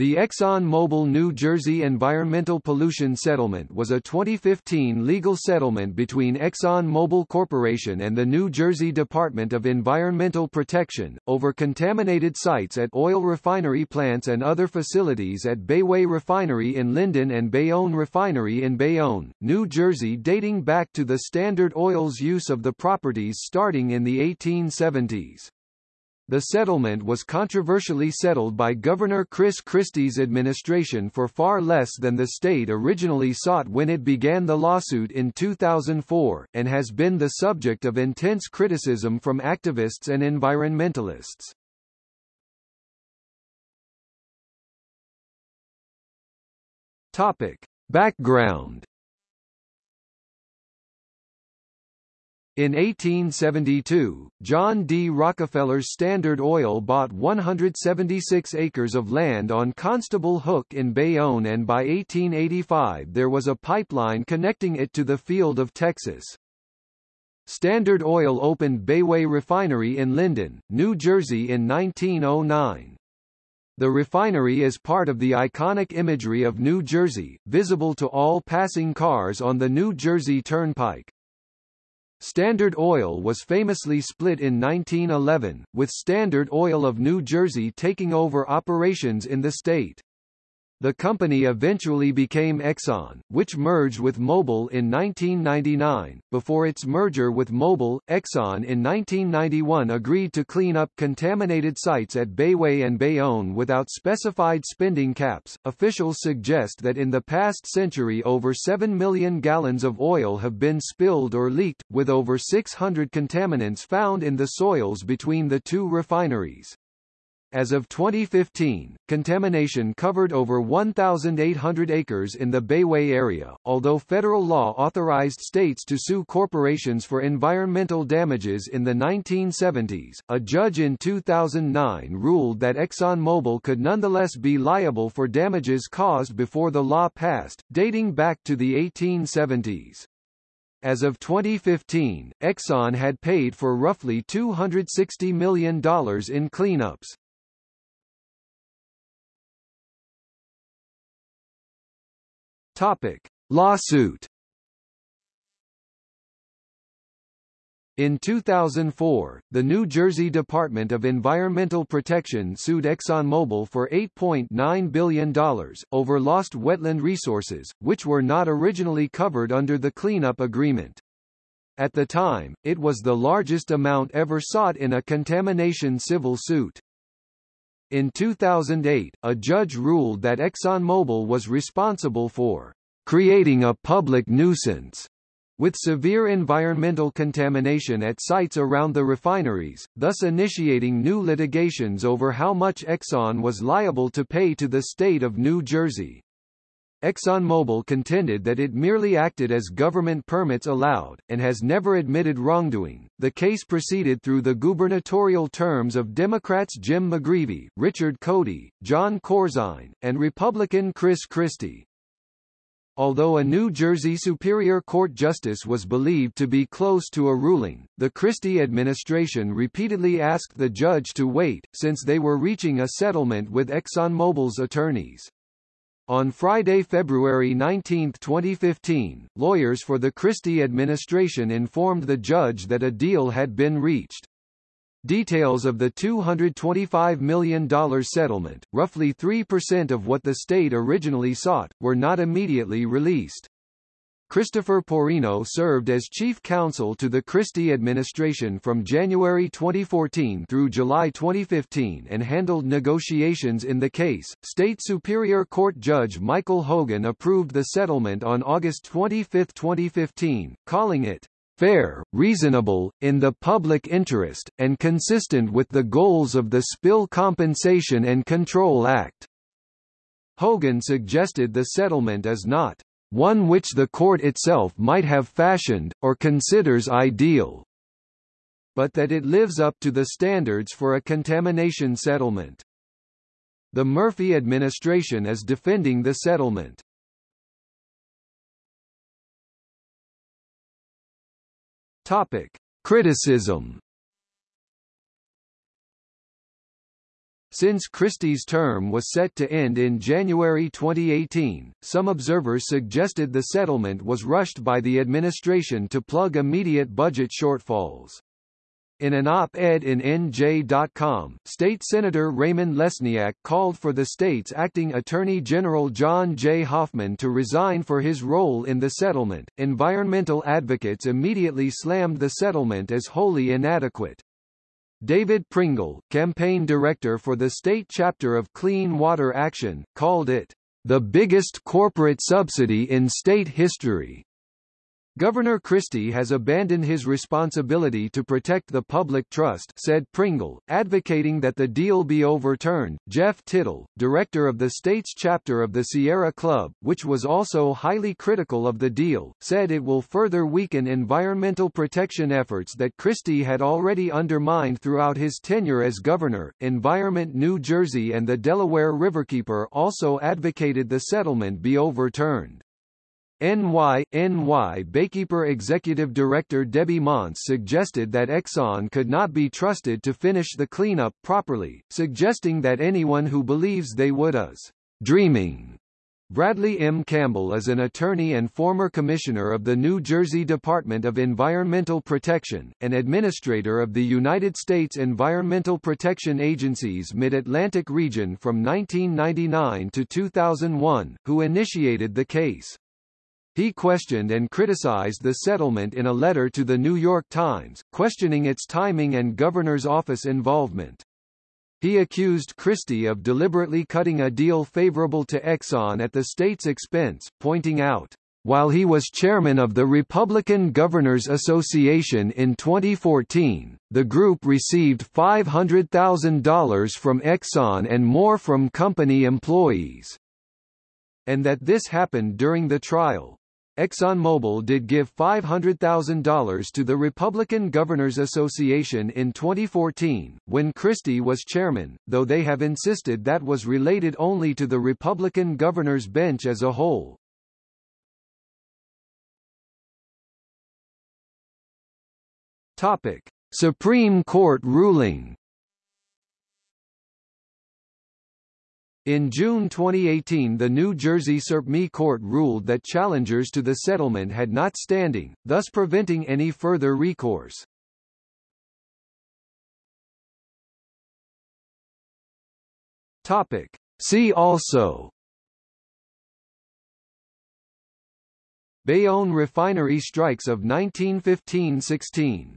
The ExxonMobil New Jersey Environmental Pollution Settlement was a 2015 legal settlement between ExxonMobil Corporation and the New Jersey Department of Environmental Protection, over contaminated sites at oil refinery plants and other facilities at Bayway Refinery in Linden and Bayonne Refinery in Bayonne, New Jersey dating back to the Standard Oil's use of the properties starting in the 1870s. The settlement was controversially settled by Governor Chris Christie's administration for far less than the state originally sought when it began the lawsuit in 2004, and has been the subject of intense criticism from activists and environmentalists. Topic. Background In 1872, John D. Rockefeller's Standard Oil bought 176 acres of land on Constable Hook in Bayonne and by 1885 there was a pipeline connecting it to the field of Texas. Standard Oil opened Bayway Refinery in Linden, New Jersey in 1909. The refinery is part of the iconic imagery of New Jersey, visible to all passing cars on the New Jersey Turnpike. Standard Oil was famously split in 1911, with Standard Oil of New Jersey taking over operations in the state. The company eventually became Exxon, which merged with Mobil in 1999. Before its merger with Mobil, Exxon in 1991 agreed to clean up contaminated sites at Bayway and Bayonne without specified spending caps. Officials suggest that in the past century over 7 million gallons of oil have been spilled or leaked, with over 600 contaminants found in the soils between the two refineries. As of 2015, contamination covered over 1,800 acres in the Bayway area. Although federal law authorized states to sue corporations for environmental damages in the 1970s, a judge in 2009 ruled that ExxonMobil could nonetheless be liable for damages caused before the law passed, dating back to the 1870s. As of 2015, Exxon had paid for roughly $260 million in cleanups. Topic: Lawsuit. In 2004, the New Jersey Department of Environmental Protection sued ExxonMobil for $8.9 billion, over lost wetland resources, which were not originally covered under the cleanup agreement. At the time, it was the largest amount ever sought in a contamination civil suit. In 2008, a judge ruled that ExxonMobil was responsible for creating a public nuisance with severe environmental contamination at sites around the refineries, thus initiating new litigations over how much Exxon was liable to pay to the state of New Jersey. ExxonMobil contended that it merely acted as government permits allowed, and has never admitted wrongdoing. The case proceeded through the gubernatorial terms of Democrats Jim McGreevey, Richard Codey, Jon Corzine, and Republican Chris Christie. Although a New Jersey Superior Court justice was believed to be close to a ruling, the Christie administration repeatedly asked the judge to wait, since they were reaching a settlement with ExxonMobil's attorneys. On Friday, February 19, 2015, lawyers for the Christie administration informed the judge that a deal had been reached. Details of the $225 million settlement, roughly 3% of what the state originally sought, were not immediately released. Christopher Porrino served as chief counsel to the Christie administration from January 2014 through July 2015 and handled negotiations in the case. State Superior Court Judge Michael Hogan approved the settlement on August 25, 2015, calling it fair, reasonable, in the public interest, and consistent with the goals of the Spill Compensation and Control Act. Hogan suggested the settlement is not one which the court itself might have fashioned, or considers ideal, but that it lives up to the standards for a contamination settlement. The Murphy administration is defending the settlement. Topic. Criticism Since Christie's term was set to end in January 2018, some observers suggested the settlement was rushed by the administration to plug immediate budget shortfalls. In an op-ed in NJ.com, State Senator Raymond Lesniak called for the state's acting Attorney General John J. Hoffman to resign for his role in the settlement. Environmental advocates immediately slammed the settlement as wholly inadequate. David Pringle, campaign director for the state chapter of Clean Water Action, called it the biggest corporate subsidy in state history. Governor Christie has abandoned his responsibility to protect the public trust, said Pringle, advocating that the deal be overturned. Jeff Tittel, director of the state's chapter of the Sierra Club, which was also highly critical of the deal, said it will further weaken environmental protection efforts that Christie had already undermined throughout his tenure as governor. Environment New Jersey and the Delaware Riverkeeper also advocated the settlement be overturned. NY, NY Baykeeper Executive Director Debbie Montz suggested that Exxon could not be trusted to finish the cleanup properly, suggesting that anyone who believes they would is dreaming. Bradley M. Campbell is an attorney and former commissioner of the New Jersey Department of Environmental Protection, and administrator of the United States Environmental Protection Agency's Mid-Atlantic region from 1999 to 2001, who initiated the case. He questioned and criticized the settlement in a letter to the New York Times, questioning its timing and governor's office involvement. He accused Christie of deliberately cutting a deal favorable to Exxon at the state's expense, pointing out, while he was chairman of the Republican Governors Association in 2014, the group received $500,000 from Exxon and more from company employees. And that this happened during the trial. ExxonMobil did give $500,000 to the Republican Governors Association in 2014, when Christie was chairman, though they have insisted that was related only to the Republican governors bench as a whole. Topic: Supreme Court ruling In June 2018 the New Jersey Supreme Court ruled that challengers to the settlement had not standing, thus preventing any further recourse. Topic. See also Bayonne refinery strikes of 1915–16